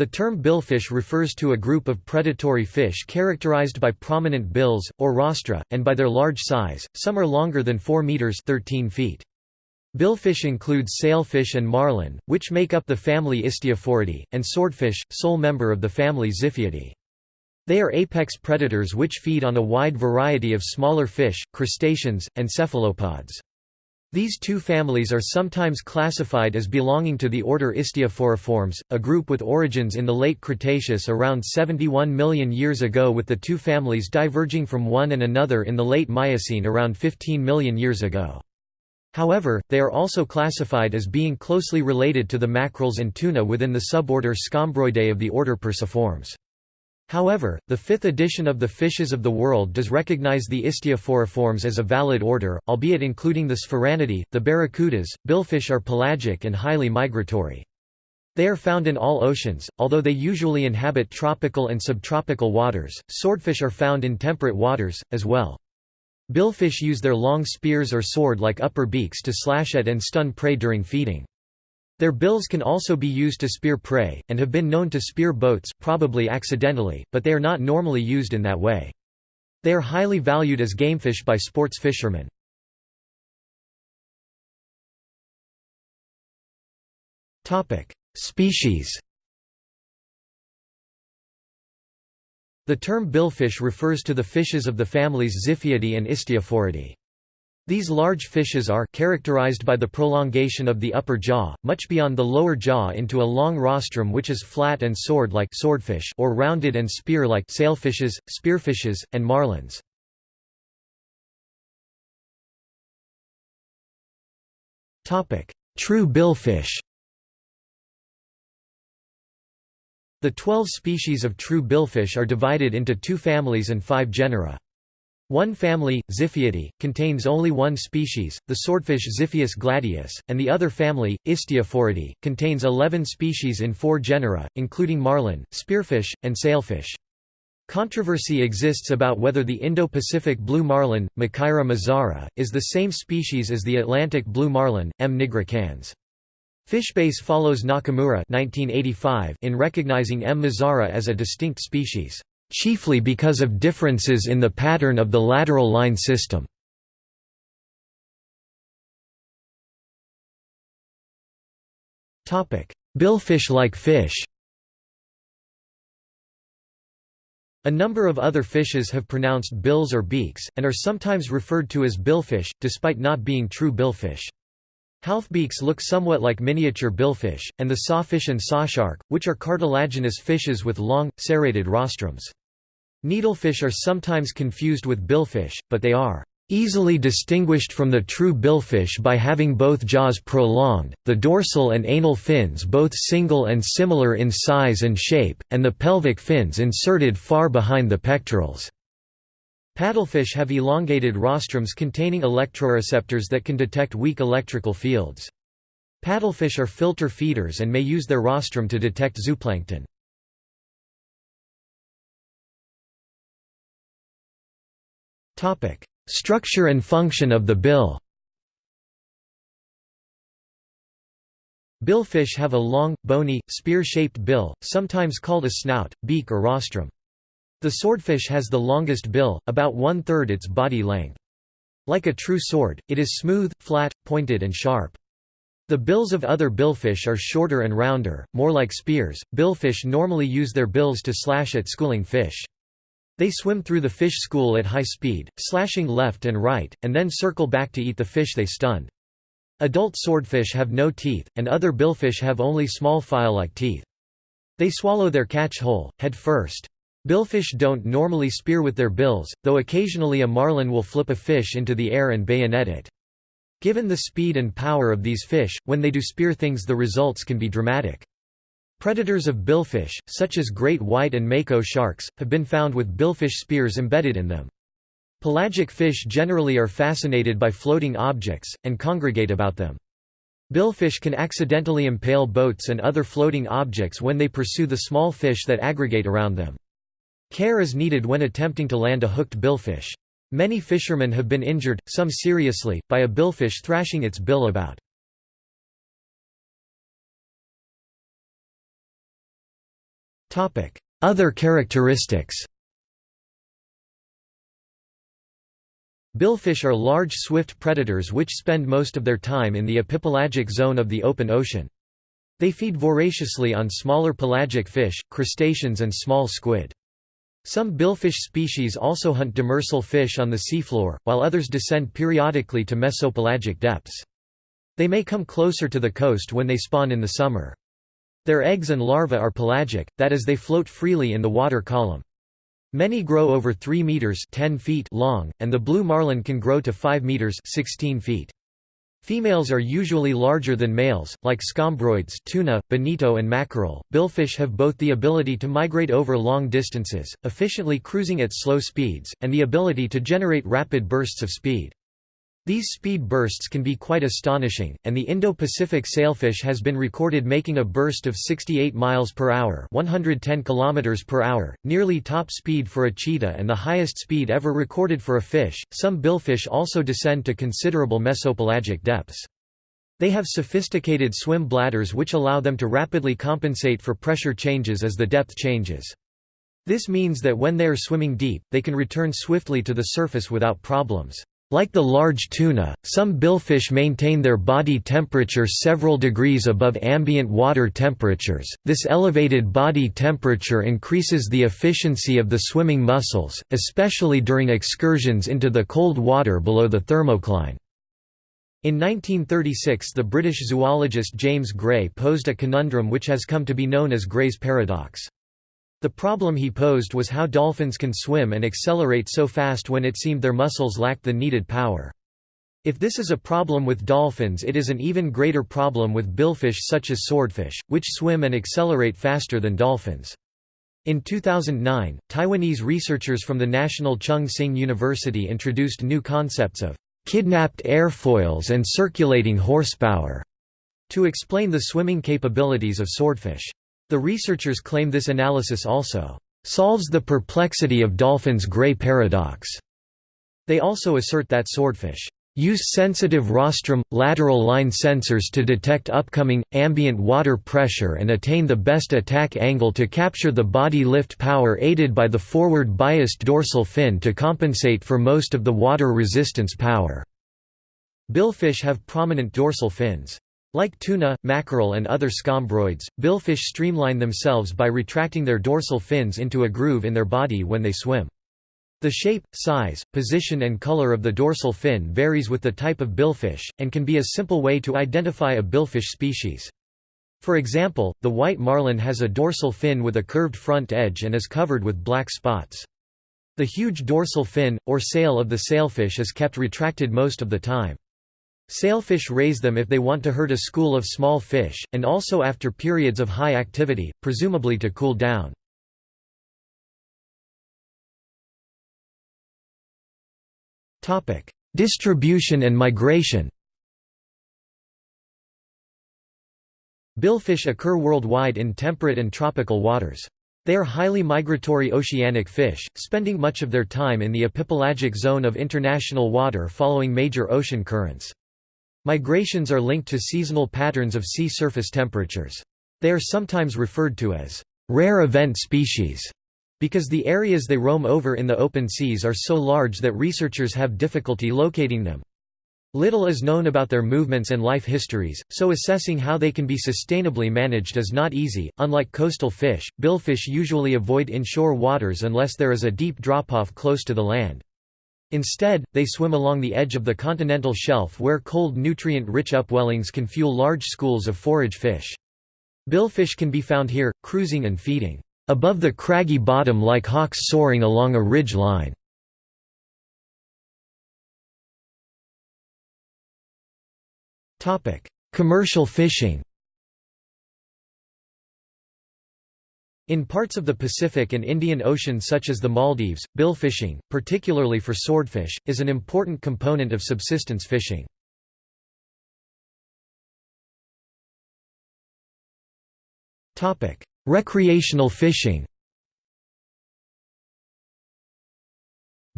The term billfish refers to a group of predatory fish characterized by prominent bills, or rostra, and by their large size, some are longer than 4 meters 13 feet. Billfish includes sailfish and marlin, which make up the family Istiophoridae, and swordfish, sole member of the family Xiphiidae. They are apex predators which feed on a wide variety of smaller fish, crustaceans, and cephalopods. These two families are sometimes classified as belonging to the order Istiophoriformes, a group with origins in the late Cretaceous around 71 million years ago with the two families diverging from one and another in the late Miocene around 15 million years ago. However, they are also classified as being closely related to the mackerels and tuna within the suborder Scombroidae of the order Perciformes. However, the fifth edition of the Fishes of the World does recognize the Istiophoriformes as a valid order, albeit including the Sphyraenidae, the barracudas. Billfish are pelagic and highly migratory. They are found in all oceans, although they usually inhabit tropical and subtropical waters. Swordfish are found in temperate waters, as well. Billfish use their long spears or sword-like upper beaks to slash at and stun prey during feeding. Their bills can also be used to spear prey, and have been known to spear boats probably accidentally, but they are not normally used in that way. They are highly valued as gamefish by sports fishermen. Species The term billfish refers to the fishes of the families Xiphiidae and Istiophoridae. These large fishes are characterized by the prolongation of the upper jaw, much beyond the lower jaw into a long rostrum which is flat and sword-like swordfish or rounded and spear-like sailfishes, spearfishes, and marlins. True billfish The 12 species of true billfish are divided into two families and five genera. One family, Xiphiidae, contains only one species, the swordfish Xiphias gladius, and the other family, Istiophoridae, contains 11 species in four genera, including marlin, spearfish, and sailfish. Controversy exists about whether the Indo-Pacific blue marlin, Makaira mazara, is the same species as the Atlantic blue marlin, M. nigricans. Fishbase follows Nakamura 1985 in recognizing M. mazara as a distinct species chiefly because of differences in the pattern of the lateral line system. Billfish-like fish A number of other fishes have pronounced bills or beaks, and are sometimes referred to as billfish, despite not being true billfish. Halfbeaks look somewhat like miniature billfish, and the sawfish and sawshark, which are cartilaginous fishes with long, serrated rostrums. Needlefish are sometimes confused with billfish, but they are easily distinguished from the true billfish by having both jaws prolonged, the dorsal and anal fins both single and similar in size and shape, and the pelvic fins inserted far behind the pectorals. Paddlefish have elongated rostrums containing electroreceptors that can detect weak electrical fields. Paddlefish are filter feeders and may use their rostrum to detect zooplankton. Structure and function of the bill Billfish have a long, bony, spear-shaped bill, sometimes called a snout, beak or rostrum. The swordfish has the longest bill, about one-third its body length. Like a true sword, it is smooth, flat, pointed and sharp. The bills of other billfish are shorter and rounder, more like spears. Billfish normally use their bills to slash at schooling fish. They swim through the fish school at high speed, slashing left and right, and then circle back to eat the fish they stunned. Adult swordfish have no teeth, and other billfish have only small file-like teeth. They swallow their catch whole, head first. Billfish don't normally spear with their bills, though occasionally a marlin will flip a fish into the air and bayonet it. Given the speed and power of these fish, when they do spear things the results can be dramatic. Predators of billfish, such as great white and mako sharks, have been found with billfish spears embedded in them. Pelagic fish generally are fascinated by floating objects, and congregate about them. Billfish can accidentally impale boats and other floating objects when they pursue the small fish that aggregate around them. Care is needed when attempting to land a hooked billfish. Many fishermen have been injured, some seriously, by a billfish thrashing its bill about. Other characteristics Billfish are large swift predators which spend most of their time in the epipelagic zone of the open ocean. They feed voraciously on smaller pelagic fish, crustaceans and small squid. Some billfish species also hunt demersal fish on the seafloor, while others descend periodically to mesopelagic depths. They may come closer to the coast when they spawn in the summer. Their eggs and larvae are pelagic, that is they float freely in the water column. Many grow over 3 meters 10 feet long, and the blue marlin can grow to 5 meters 16 feet. Females are usually larger than males, like scombroids tuna, bonito and mackerel. Billfish have both the ability to migrate over long distances, efficiently cruising at slow speeds, and the ability to generate rapid bursts of speed. These speed bursts can be quite astonishing, and the Indo-Pacific sailfish has been recorded making a burst of 68 miles per hour, 110 kilometers per hour, nearly top speed for a cheetah and the highest speed ever recorded for a fish. Some billfish also descend to considerable mesopelagic depths. They have sophisticated swim bladders which allow them to rapidly compensate for pressure changes as the depth changes. This means that when they are swimming deep, they can return swiftly to the surface without problems. Like the large tuna, some billfish maintain their body temperature several degrees above ambient water temperatures. This elevated body temperature increases the efficiency of the swimming muscles, especially during excursions into the cold water below the thermocline. In 1936 the British zoologist James Gray posed a conundrum which has come to be known as Gray's paradox. The problem he posed was how dolphins can swim and accelerate so fast when it seemed their muscles lacked the needed power. If this is a problem with dolphins it is an even greater problem with billfish such as swordfish, which swim and accelerate faster than dolphins. In 2009, Taiwanese researchers from the National Chung Hsing University introduced new concepts of kidnapped airfoils and circulating horsepower to explain the swimming capabilities of swordfish. The researchers claim this analysis also solves the perplexity of dolphins' gray paradox. They also assert that swordfish use sensitive rostrum, lateral line sensors to detect upcoming, ambient water pressure and attain the best attack angle to capture the body lift power aided by the forward biased dorsal fin to compensate for most of the water resistance power. Billfish have prominent dorsal fins. Like tuna, mackerel and other scombroids, billfish streamline themselves by retracting their dorsal fins into a groove in their body when they swim. The shape, size, position and color of the dorsal fin varies with the type of billfish, and can be a simple way to identify a billfish species. For example, the white marlin has a dorsal fin with a curved front edge and is covered with black spots. The huge dorsal fin, or sail of the sailfish is kept retracted most of the time. Sailfish raise them if they want to herd a school of small fish, and also after periods of high activity, presumably to cool down. Distribution and migration Billfish occur worldwide in temperate and tropical waters. They are highly migratory oceanic fish, spending much of their time in the epipelagic zone of international water following major ocean currents. Migrations are linked to seasonal patterns of sea surface temperatures. They are sometimes referred to as rare event species because the areas they roam over in the open seas are so large that researchers have difficulty locating them. Little is known about their movements and life histories, so assessing how they can be sustainably managed is not easy. Unlike coastal fish, billfish usually avoid inshore waters unless there is a deep drop-off close to the land. Instead, they swim along the edge of the continental shelf where cold nutrient-rich upwellings can fuel large schools of forage fish. Billfish can be found here, cruising and feeding, above the craggy bottom like hawks soaring along a ridge line. Commercial fishing In parts of the Pacific and Indian Ocean such as the Maldives, billfishing, particularly for swordfish, is an important component of subsistence fishing. Recreational fishing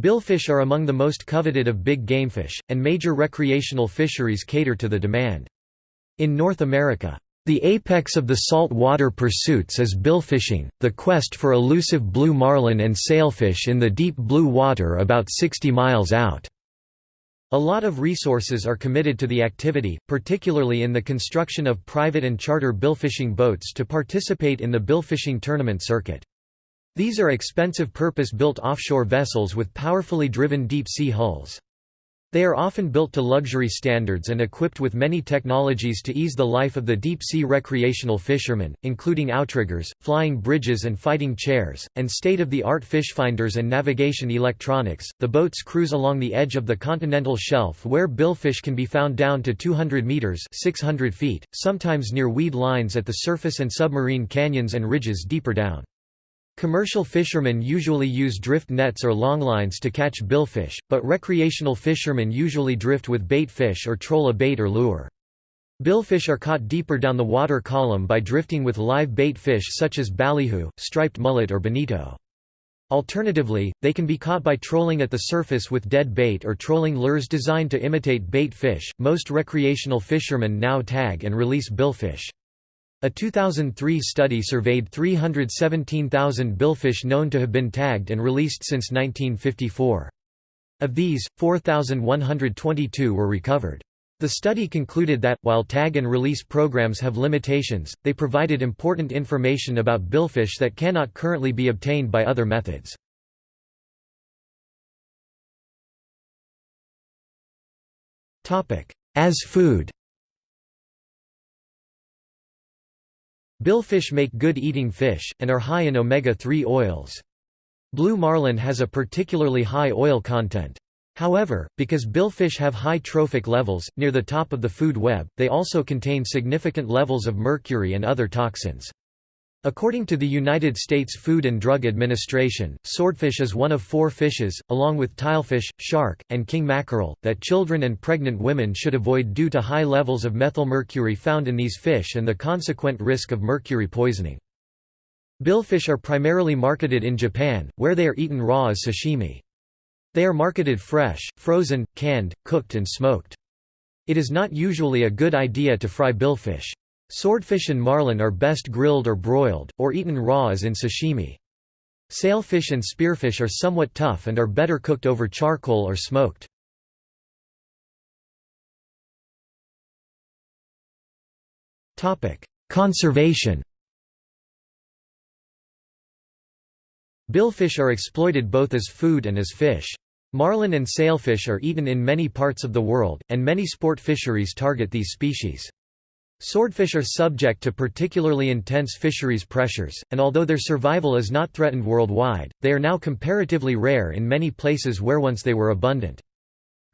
Billfish are among the most coveted of big gamefish, and major recreational fisheries cater to the demand. In North America, The apex of the saltwater pursuits is billfishing, the quest for elusive blue marlin and sailfish in the deep blue water about 60 miles out. A lot of resources are committed to the activity, particularly in the construction of private and charter billfishing boats to participate in the billfishing tournament circuit. These are expensive purpose-built offshore vessels with powerfully driven deep-sea hulls. They are often built to luxury standards and equipped with many technologies to ease the life of the deep-sea recreational fishermen, including outriggers, flying bridges and fighting chairs, and state-of-the-art fish finders and navigation electronics. The boats cruise along the edge of the continental shelf where billfish can be found down to 200 meters (600 feet), sometimes near weed lines at the surface and submarine canyons and ridges deeper down. Commercial fishermen usually use drift nets or longlines to catch billfish, but recreational fishermen usually drift with bait fish or troll a bait or lure. Billfish are caught deeper down the water column by drifting with live bait fish such as ballyhoo, striped mullet or bonito. Alternatively, they can be caught by trolling at the surface with dead bait or trolling lures designed to imitate bait fish. Most recreational fishermen now tag and release billfish. A 2003 study surveyed 317,000 billfish known to have been tagged and released since 1954. Of these, 4,122 were recovered. The study concluded that, while tag and release programs have limitations, they provided important information about billfish that cannot currently be obtained by other methods. As food Billfish make good eating fish, and are high in omega-3 oils. Blue marlin has a particularly high oil content. However, because billfish have high trophic levels, near the top of the food web, they also contain significant levels of mercury and other toxins. According to the United States Food and Drug Administration, swordfish is one of four fishes, along with tilefish, shark, and king mackerel, that children and pregnant women should avoid due to high levels of methylmercury found in these fish and the consequent risk of mercury poisoning. Billfish are primarily marketed in Japan, where they are eaten raw as sashimi. They are marketed fresh, frozen, canned, cooked and smoked. It is not usually a good idea to fry billfish. Swordfish and marlin are best grilled or broiled, or eaten raw as in sashimi. Sailfish and spearfish are somewhat tough and are better cooked over charcoal or smoked. Conservation Billfish are exploited both as food and as fish. Marlin and sailfish are eaten in many parts of the world, and many sport fisheries target these species. Swordfish are subject to particularly intense fisheries pressures, and although their survival is not threatened worldwide, they are now comparatively rare in many places where once they were abundant.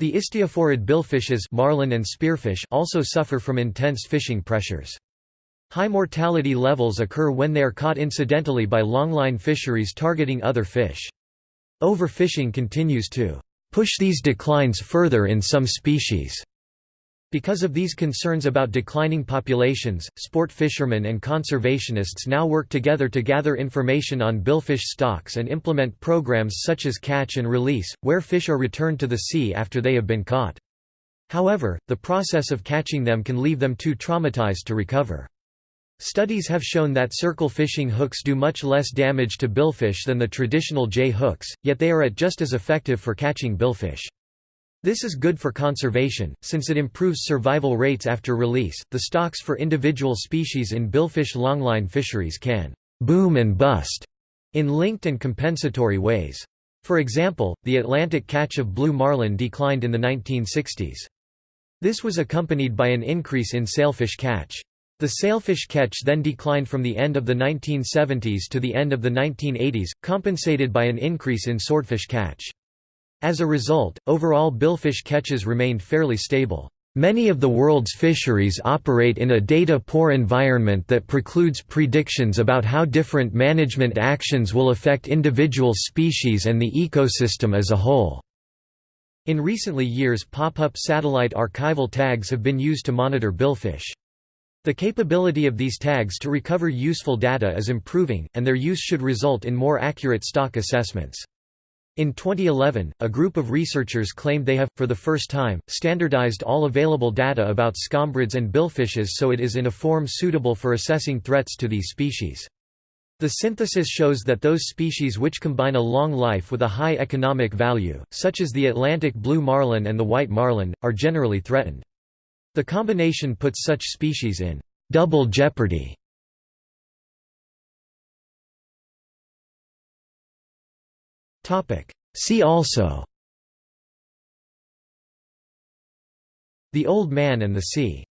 The istiophorid billfishes marlin and spearfish also suffer from intense fishing pressures. High mortality levels occur when they are caught incidentally by longline fisheries targeting other fish. Overfishing continues to push these declines further in some species. Because of these concerns about declining populations, sport fishermen and conservationists now work together to gather information on billfish stocks and implement programs such as catch and release, where fish are returned to the sea after they have been caught. However, the process of catching them can leave them too traumatized to recover. Studies have shown that circle fishing hooks do much less damage to billfish than the traditional J hooks, yet they are at just as effective for catching billfish. This is good for conservation, since it improves survival rates after release. The stocks for individual species in billfish longline fisheries can boom and bust in linked and compensatory ways. For example, the Atlantic catch of blue marlin declined in the 1960s. This was accompanied by an increase in sailfish catch. The sailfish catch then declined from the end of the 1970s to the end of the 1980s, compensated by an increase in swordfish catch. As a result, overall billfish catches remained fairly stable. Many of the world's fisheries operate in a data-poor environment that precludes predictions about how different management actions will affect individual species and the ecosystem as a whole. In recently years pop-up satellite archival tags have been used to monitor billfish. The capability of these tags to recover useful data is improving, and their use should result in more accurate stock assessments. In 2011, a group of researchers claimed they have, for the first time, standardized all available data about scombrids and billfishes so it is in a form suitable for assessing threats to these species. The synthesis shows that those species which combine a long life with a high economic value, such as the Atlantic blue marlin and the white marlin, are generally threatened. The combination puts such species in double jeopardy. See also. The Old Man and the Sea